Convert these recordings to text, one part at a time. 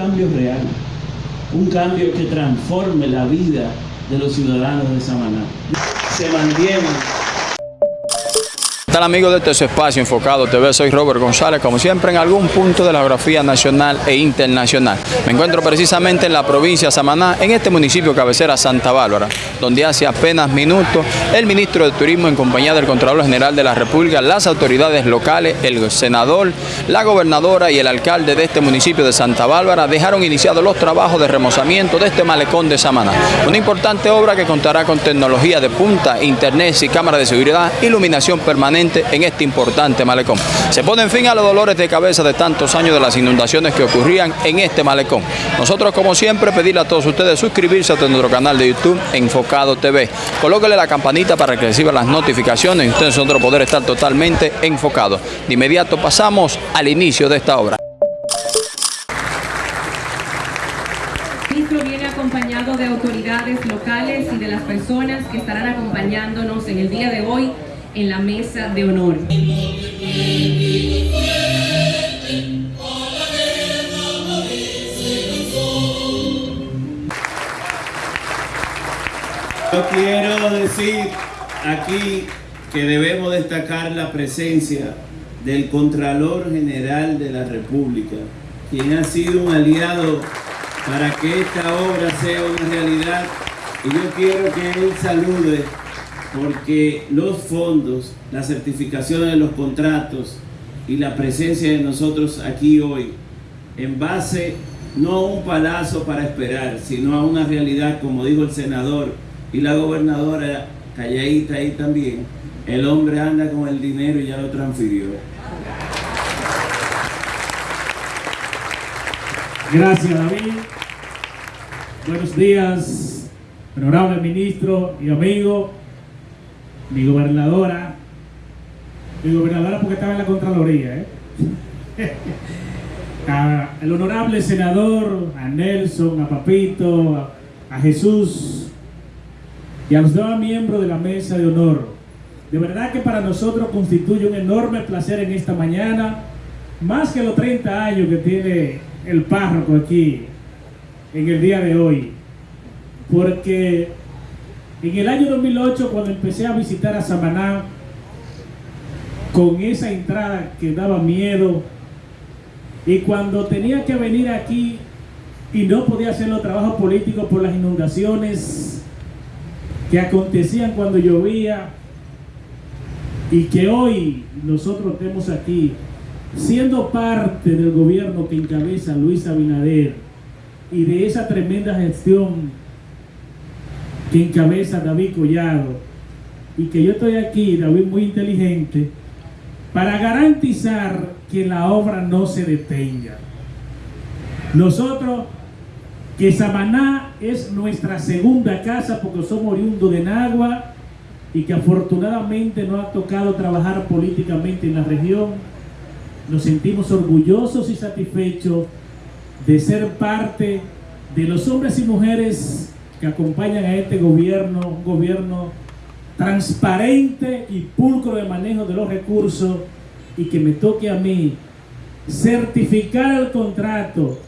cambio real, un cambio que transforme la vida de los ciudadanos de Samaná. Se mantiene tal amigos de este espacio enfocado TV? Soy Robert González, como siempre en algún punto de la geografía nacional e internacional. Me encuentro precisamente en la provincia de Samaná, en este municipio cabecera Santa Bárbara, donde hace apenas minutos el ministro de Turismo en compañía del Contralor General de la República, las autoridades locales, el senador, la gobernadora y el alcalde de este municipio de Santa Bárbara dejaron iniciados los trabajos de remozamiento de este malecón de Samaná. Una importante obra que contará con tecnología de punta, internet y cámara de seguridad, iluminación permanente en este importante malecón. Se pone fin a los dolores de cabeza de tantos años de las inundaciones que ocurrían en este malecón. Nosotros, como siempre, pedirle a todos ustedes suscribirse a nuestro canal de YouTube Enfocado TV. Colóquele la campanita para que reciba las notificaciones y ustedes nosotros poder estar totalmente enfocados. De inmediato pasamos al inicio de esta obra. viene acompañado de autoridades locales y de las personas que estarán acompañándonos en el día de hoy en la mesa de honor. Yo quiero decir aquí que debemos destacar la presencia del Contralor General de la República, quien ha sido un aliado para que esta obra sea una realidad. Y yo quiero que él salude porque los fondos, la certificación de los contratos y la presencia de nosotros aquí hoy, en base no a un palazo para esperar, sino a una realidad, como dijo el senador y la gobernadora calladita ahí también, el hombre anda con el dinero y ya lo transfirió. Gracias David. Buenos días, honorable ministro y amigo mi gobernadora, mi gobernadora porque estaba en la Contraloría, ¿eh? el honorable senador, a Nelson, a Papito, a, Jesús y a los demás miembros de la mesa de honor. De verdad que para nosotros constituye un enorme placer en esta mañana, más que los 30 años que tiene el párroco aquí en el día de hoy, porque en el año 2008, cuando empecé a visitar a Samaná, con esa entrada que daba miedo, y cuando tenía que venir aquí y no podía hacer los trabajos políticos por las inundaciones que acontecían cuando llovía, y que hoy nosotros tenemos aquí, siendo parte del gobierno que encabeza Luis Abinader y de esa tremenda gestión que encabeza David Collado y que yo estoy aquí, David muy inteligente, para garantizar que la obra no se detenga. Nosotros, que Samaná es nuestra segunda casa porque somos oriundos de Nagua y que afortunadamente nos ha tocado trabajar políticamente en la región, nos sentimos orgullosos y satisfechos de ser parte de los hombres y mujeres que acompañan a este gobierno, un gobierno transparente y pulcro de manejo de los recursos y que me toque a mí certificar el contrato,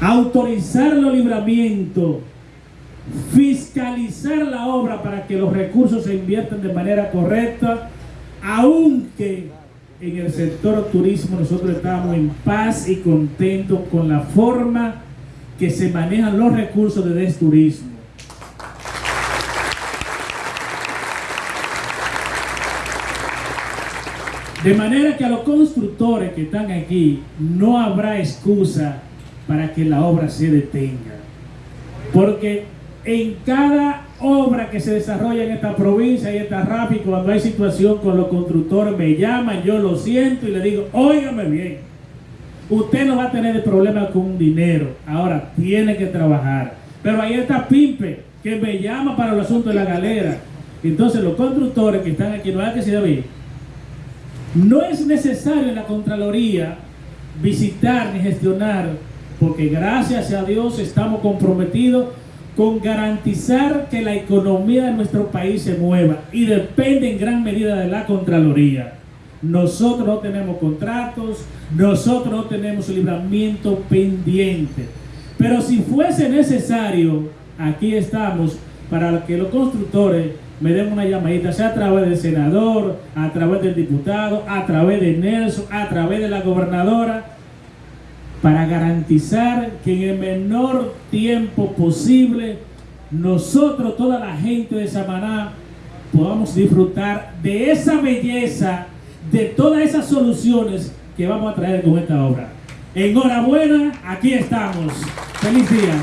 autorizar los libramientos, fiscalizar la obra para que los recursos se inviertan de manera correcta, aunque en el sector turismo nosotros estamos en paz y contentos con la forma que se manejan los recursos de Desturismo. De manera que a los constructores que están aquí no habrá excusa para que la obra se detenga. Porque en cada obra que se desarrolla en esta provincia y esta rápido, cuando hay situación con los constructores, me llaman, yo lo siento y le digo, óigame bien Usted no va a tener problema con dinero. Ahora tiene que trabajar. Pero ahí está Pimpe, que me llama para el asunto de la galera. Entonces los constructores que están aquí, no hay que se David, no es necesario en la Contraloría visitar ni gestionar, porque gracias a Dios estamos comprometidos con garantizar que la economía de nuestro país se mueva y depende en gran medida de la Contraloría. Nosotros no tenemos contratos, nosotros no tenemos libramiento pendiente. Pero si fuese necesario, aquí estamos para que los constructores me den una llamadita, sea a través del senador, a través del diputado, a través de Nelson, a través de la gobernadora, para garantizar que en el menor tiempo posible nosotros, toda la gente de Samaná, podamos disfrutar de esa belleza, de todas esas soluciones que vamos a traer con esta obra. Enhorabuena, aquí estamos. Feliz día.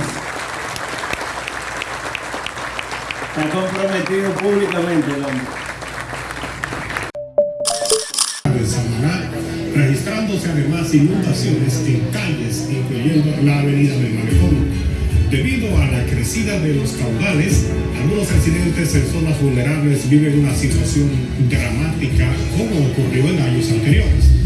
Está comprometido públicamente el hombre. Samaná, registrándose además inundaciones en calles, incluyendo la avenida del Malecón. Debido a la crecida de los caudales, algunos residentes en zonas vulnerables viven una situación dramática como ocurrió en años anteriores.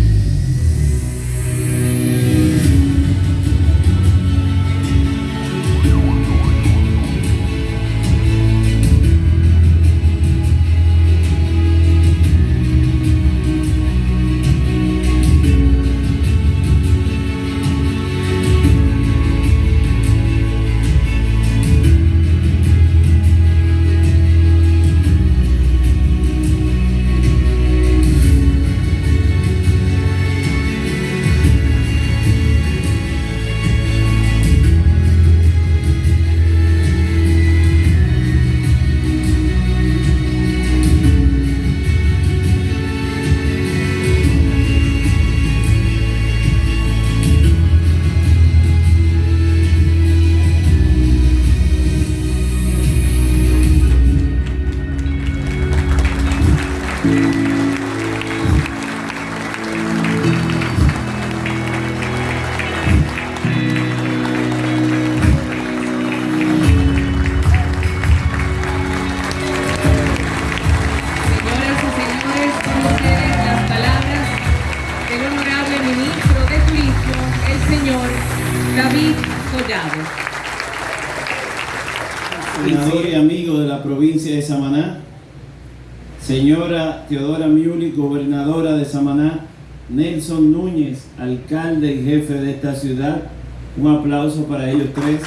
Senador y amigo de la provincia de Samaná, señora Teodora Miuli, gobernadora de Samaná, Nelson Núñez, alcalde y jefe de esta ciudad, un aplauso para ellos tres.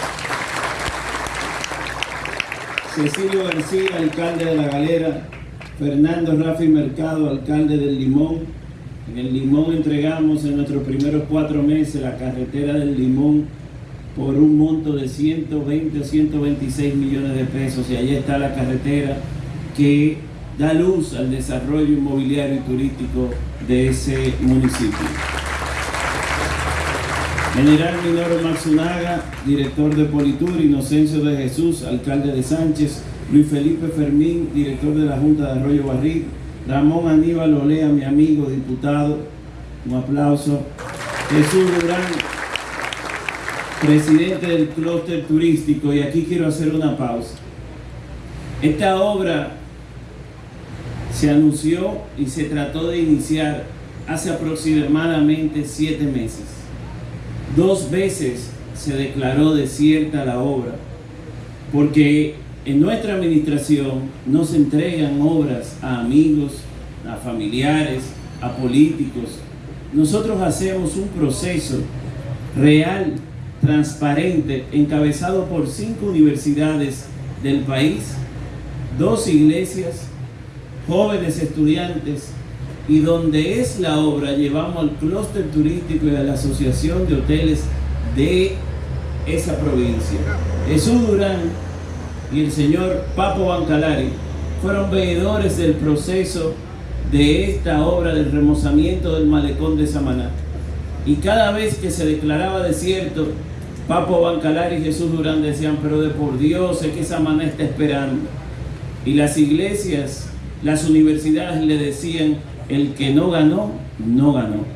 Cecilio García, alcalde de La Galera, Fernando Rafi Mercado, alcalde del Limón. En el Limón entregamos en nuestros primeros cuatro meses la carretera del Limón por un monto de 120 o 126 millones de pesos y allí está la carretera que da luz al desarrollo inmobiliario y turístico de ese municipio. General Minoro Matsunaga, director de Politur, Inocencio de Jesús, alcalde de Sánchez, Luis Felipe Fermín, director de la Junta de Arroyo Barril, Ramón Aníbal Olea, mi amigo, diputado, un aplauso, Jesús Durán, presidente del clúster turístico, y aquí quiero hacer una pausa. Esta obra se anunció y se trató de iniciar hace aproximadamente siete meses. Dos veces se declaró desierta la obra, porque en nuestra administración no se entregan obras a amigos, a familiares, a políticos. Nosotros hacemos un proceso real, transparente, encabezado por cinco universidades del país, dos iglesias, jóvenes estudiantes, y donde es la obra llevamos al clúster turístico y a la asociación de hoteles de esa provincia. Jesús Durán y el señor Papo Bancalari fueron veedores del proceso de esta obra del remozamiento del malecón de Samaná. Y cada vez que se declaraba desierto, Papo Bancalari y Jesús Durán decían, pero de por Dios, es que Samaná está esperando. Y las iglesias, las universidades le decían, el que no ganó, no ganó.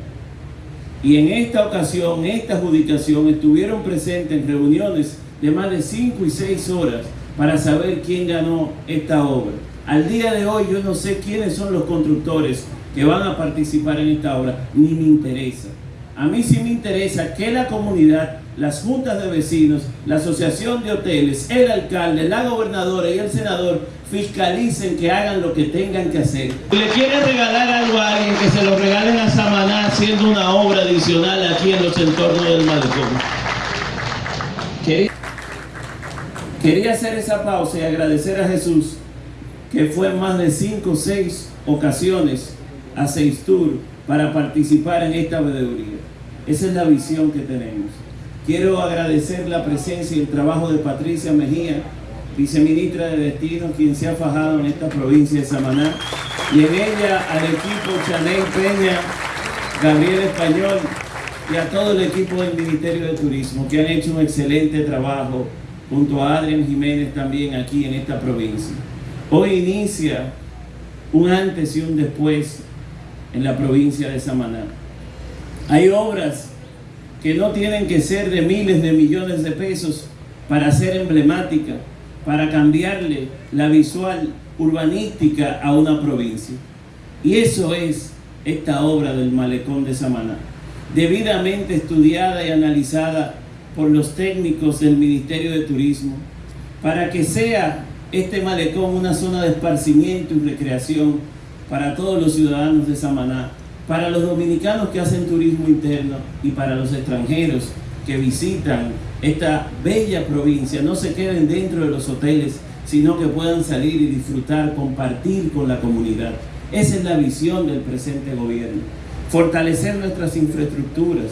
Y en esta ocasión, esta adjudicación, estuvieron presentes en reuniones de más de 5 y 6 horas para saber quién ganó esta obra. Al día de hoy yo no sé quiénes son los constructores que van a participar en esta obra, ni me interesa. A mí sí me interesa que la comunidad, las juntas de vecinos, la asociación de hoteles, el alcalde, la gobernadora y el senador fiscalicen que hagan lo que tengan que hacer. Si le quieren regalar algo a alguien, que se lo regalen a Samaná haciendo una obra adicional aquí en los entornos del malecón. Quería, quería hacer esa pausa y agradecer a Jesús que fue en más de cinco o seis ocasiones a Tour para participar en esta veeduría. Esa es la visión que tenemos. Quiero agradecer la presencia y el trabajo de Patricia Mejía, viceministra de Destino, quien se ha fajado en esta provincia de Samaná, y en ella al equipo Chanel Peña, Gabriel Español y a todo el equipo del Ministerio de Turismo, que han hecho un excelente trabajo junto a Adrián Jiménez también aquí en esta provincia. Hoy inicia un antes y un después en la provincia de Samaná. Hay obras que no tienen que ser de miles de millones de pesos para ser emblemática, para cambiarle la visual urbanística a una provincia. Y eso es esta obra del malecón de Samaná, debidamente estudiada y analizada por los técnicos del Ministerio de Turismo, para que sea este malecón una zona de esparcimiento y recreación para todos los ciudadanos de Samaná, para los dominicanos que hacen turismo interno y para los extranjeros que visitan esta bella provincia, no se queden dentro de los hoteles, sino que puedan salir y disfrutar, compartir con la comunidad. Esa es la visión del presente gobierno. Fortalecer nuestras infraestructuras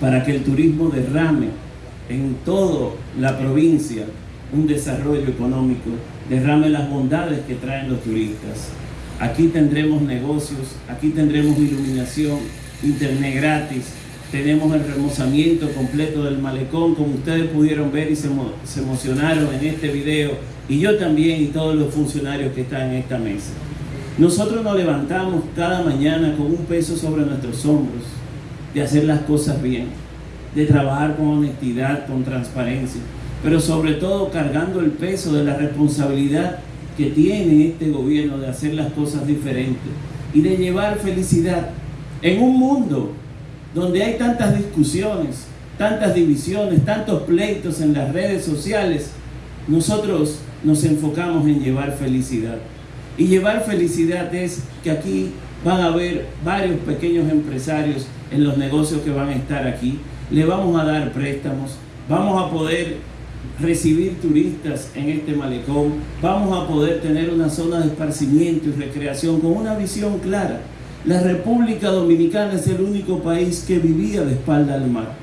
para que el turismo derrame en toda la provincia un desarrollo económico, derrame las bondades que traen los turistas. Aquí tendremos negocios, aquí tendremos iluminación, internet gratis, tenemos el remozamiento completo del malecón, como ustedes pudieron ver y se, emocionaron en este video, y yo también y todos los funcionarios que están en esta mesa. Nosotros nos levantamos cada mañana con un peso sobre nuestros hombros de hacer las cosas bien, de trabajar con honestidad, con transparencia pero sobre todo cargando el peso de la responsabilidad que tiene este gobierno de hacer las cosas diferentes y de llevar felicidad en un mundo donde hay tantas discusiones, tantas divisiones, tantos pleitos en las redes sociales, nosotros nos enfocamos en llevar felicidad. Y llevar felicidad es que aquí van a haber varios pequeños empresarios en los negocios que van a estar aquí. Le vamos a dar préstamos, vamos a poder recibir turistas en este malecón, vamos a poder tener una zona de esparcimiento y recreación con una visión clara. La República Dominicana es el único país que vivía de espalda al mar.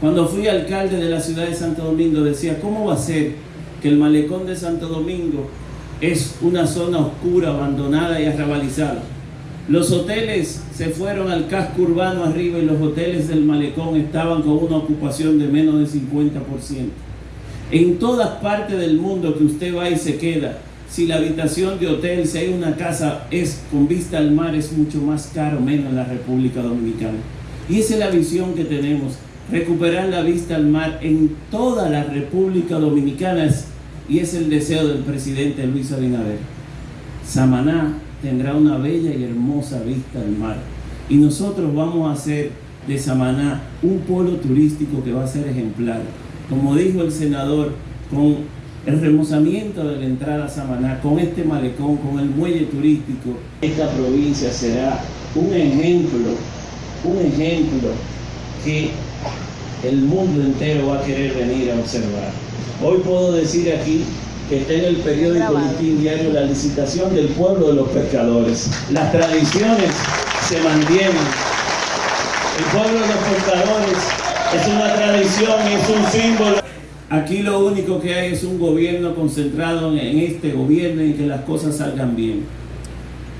Cuando fui alcalde de la ciudad de Santo Domingo decía, ¿cómo va a ser que el malecón de Santo Domingo es una zona oscura, abandonada y arrabalizada? Los hoteles se fueron al casco urbano arriba y los hoteles del malecón estaban con una ocupación de menos del 50%. En todas partes del mundo que usted va y se queda, si la habitación de hotel, si hay una casa es con vista al mar, es mucho más caro, menos en la República Dominicana. Y esa es la visión que tenemos, recuperar la vista al mar en toda la República Dominicana y es el deseo del presidente Luis Abinader. Samaná tendrá una bella y hermosa vista al mar y nosotros vamos a hacer de Samaná un polo turístico que va a ser ejemplar como dijo el senador, con el remozamiento de la entrada a Samaná, con este malecón, con el muelle turístico, esta provincia será un ejemplo, un ejemplo que el mundo entero va a querer venir a observar. Hoy puedo decir aquí que está en el periódico Listín Diario la licitación del pueblo de los pescadores. Las tradiciones se mantienen. El pueblo de los pescadores es una tradición, es un símbolo. Aquí lo único que hay es un gobierno concentrado en este gobierno y que las cosas salgan bien.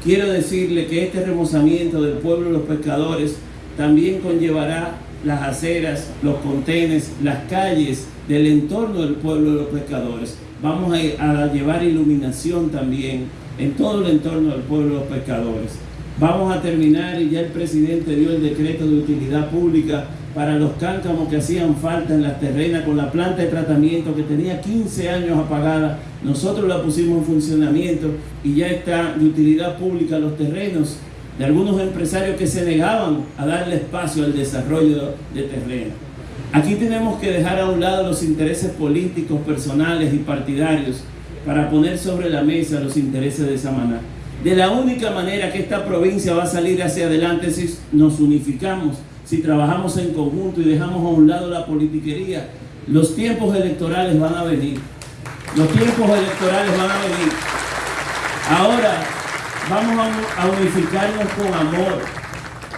Quiero decirle que este remozamiento del pueblo de los pescadores también conllevará las aceras, los contenes, las calles del entorno del pueblo de los pescadores. Vamos a, a llevar iluminación también en todo el entorno del pueblo de los pescadores. Vamos a terminar y ya el presidente dio el decreto de utilidad pública para los cáncamos que hacían falta en las terrenas con la planta de tratamiento que tenía 15 años apagada. Nosotros la pusimos en funcionamiento y ya está de utilidad pública los terrenos de algunos empresarios que se negaban a darle espacio al desarrollo de terreno. Aquí tenemos que dejar a un lado los intereses políticos, personales y partidarios para poner sobre la mesa los intereses de Samaná. De la única manera que esta provincia va a salir hacia adelante si nos unificamos, si trabajamos en conjunto y dejamos a un lado la politiquería. Los tiempos electorales van a venir. Los tiempos electorales van a venir. Ahora vamos a unificarnos con amor.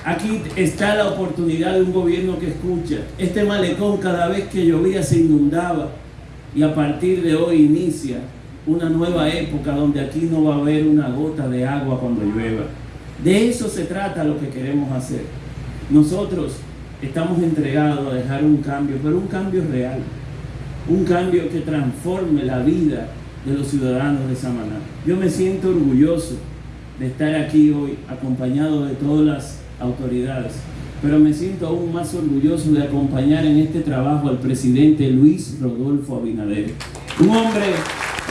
Aquí está la oportunidad de un gobierno que escucha. Este malecón cada vez que llovía se inundaba y a partir de hoy inicia una nueva época donde aquí no va a haber una gota de agua cuando llueva. De eso se trata lo que queremos hacer. Nosotros estamos entregados a dejar un cambio, pero un cambio real. Un cambio que transforme la vida de los ciudadanos de Samaná. Yo me siento orgulloso de estar aquí hoy acompañado de todas las autoridades, pero me siento aún más orgulloso de acompañar en este trabajo al presidente Luis Rodolfo Abinader. Un hombre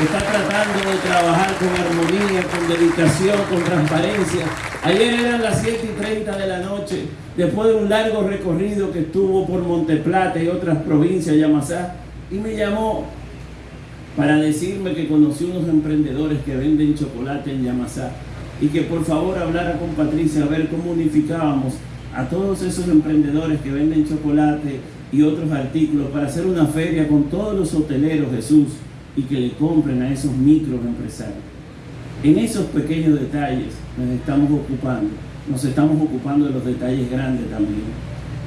está tratando de trabajar con armonía, con dedicación, con transparencia. Ayer eran las 7 y 30 de la noche, después de un largo recorrido que estuvo por Monteplata y otras provincias, Yamasá, y me llamó para decirme que conoció unos emprendedores que venden chocolate en Yamasá y que por favor hablara con Patricia a ver cómo unificábamos a todos esos emprendedores que venden chocolate y otros artículos para hacer una feria con todos los hoteleros, Jesús, y que le compren a esos microempresarios. En esos pequeños detalles nos estamos ocupando, nos estamos ocupando de los detalles grandes también.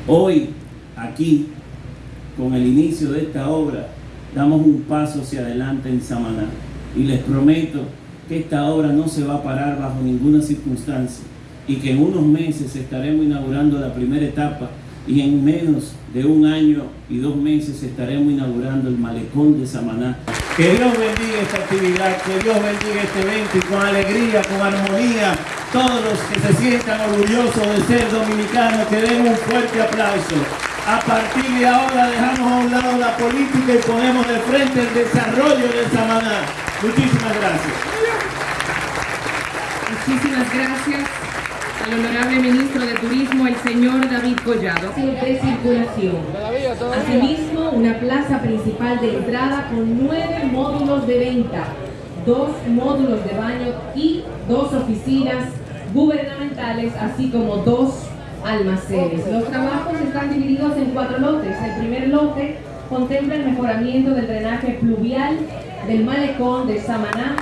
Hoy, aquí, con el inicio de esta obra, damos un paso hacia adelante en Samaná. Y les prometo que esta obra no se va a parar bajo ninguna circunstancia y que en unos meses estaremos inaugurando la primera etapa y en menos de un año y dos meses estaremos inaugurando el malecón de Samaná. Que Dios bendiga esta actividad, que Dios bendiga este evento y con alegría, con armonía, todos los que se sientan orgullosos de ser dominicanos, que den un fuerte aplauso. A partir de ahora dejamos a un lado la política y ponemos de frente el desarrollo de Samaná. Muchísimas gracias. Muchísimas gracias al honorable ministro de Turismo, el señor David Collado. De circulación. Asimismo, una plaza principal de entrada con nueve módulos de venta, dos módulos de baño y dos oficinas gubernamentales, así como dos almacenes. Los trabajos están divididos en cuatro lotes. El primer lote contempla el mejoramiento del drenaje pluvial del malecón de Samaná,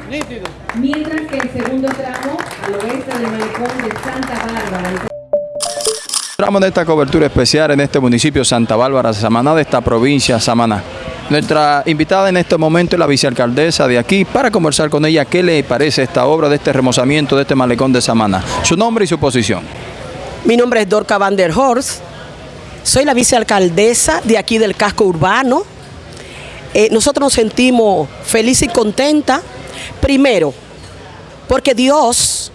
mientras que el segundo tramo al oeste del malecón de Santa Bárbara. Tramo de esta cobertura especial en este municipio Santa Bárbara, Samaná, de esta provincia Samaná. Nuestra invitada en este momento es la vicealcaldesa de aquí para conversar con ella qué le parece esta obra de este remozamiento de este malecón de Samaná. Su nombre y su posición. Mi nombre es Dorca Van der Horst, soy la vicealcaldesa de aquí del casco urbano. Eh, nosotros nos sentimos felices y contentas, primero, porque Dios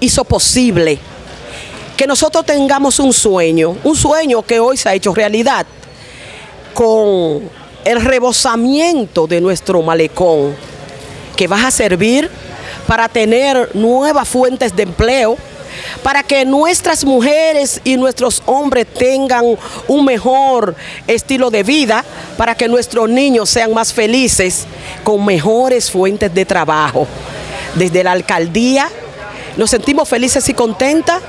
hizo posible que nosotros tengamos un sueño, un sueño que hoy se ha hecho realidad, con el rebosamiento de nuestro malecón, que va a servir para tener nuevas fuentes de empleo, para que nuestras mujeres y nuestros hombres tengan un mejor estilo de vida, para que nuestros niños sean más felices con mejores fuentes de trabajo. Desde la alcaldía nos sentimos felices y contentas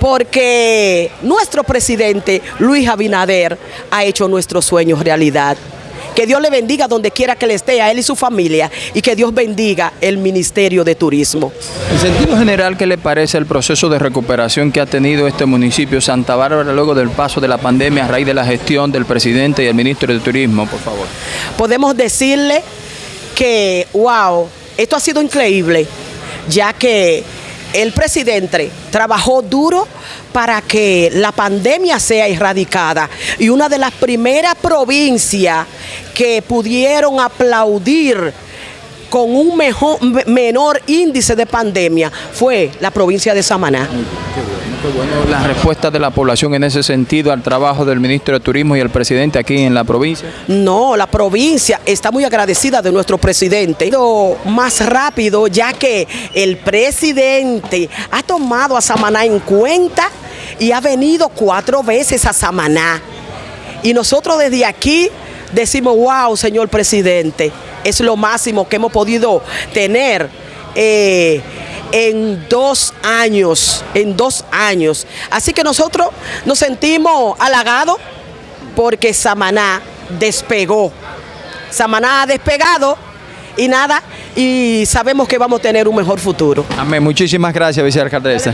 porque nuestro presidente Luis Abinader ha hecho nuestros sueños realidad. Que Dios le bendiga donde quiera que le esté, a él y su familia, y que Dios bendiga el Ministerio de Turismo. En sentido general, ¿qué le parece el proceso de recuperación que ha tenido este municipio Santa Bárbara luego del paso de la pandemia a raíz de la gestión del presidente y el ministro de Turismo, por favor? Podemos decirle que, wow, esto ha sido increíble, ya que el presidente trabajó duro para que la pandemia sea erradicada y una de las primeras provincias que pudieron aplaudir con un mejor, me- menor índice de pandemia fue la provincia de Samaná. Qué bueno la respuesta de la población en ese sentido al trabajo del ministro de Turismo y el presidente aquí en la provincia. No, la provincia está muy agradecida de nuestro presidente. Más rápido, ya que el presidente ha tomado a Samaná en cuenta y ha venido cuatro veces a Samaná. Y nosotros desde aquí decimos, wow, señor presidente, es lo máximo que hemos podido tener eh, en dos años, en dos años. Así que nosotros nos sentimos halagados porque Samaná despegó. Samaná ha despegado y nada, y sabemos que vamos a tener un mejor futuro. Amén. Muchísimas gracias, vicealcaldesa.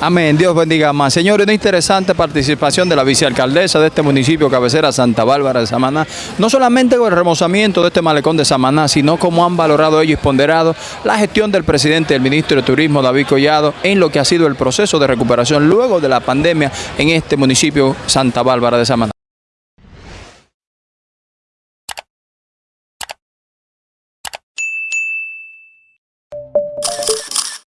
Amén. Dios bendiga más. Señores, una interesante participación de la vicealcaldesa de este municipio cabecera Santa Bárbara de Samaná. No solamente con el remozamiento de este malecón de Samaná, sino como han valorado ellos y ponderado la gestión del presidente del ministro de Turismo, David Collado, en lo que ha sido el proceso de recuperación luego de la pandemia en este municipio Santa Bárbara de Samaná.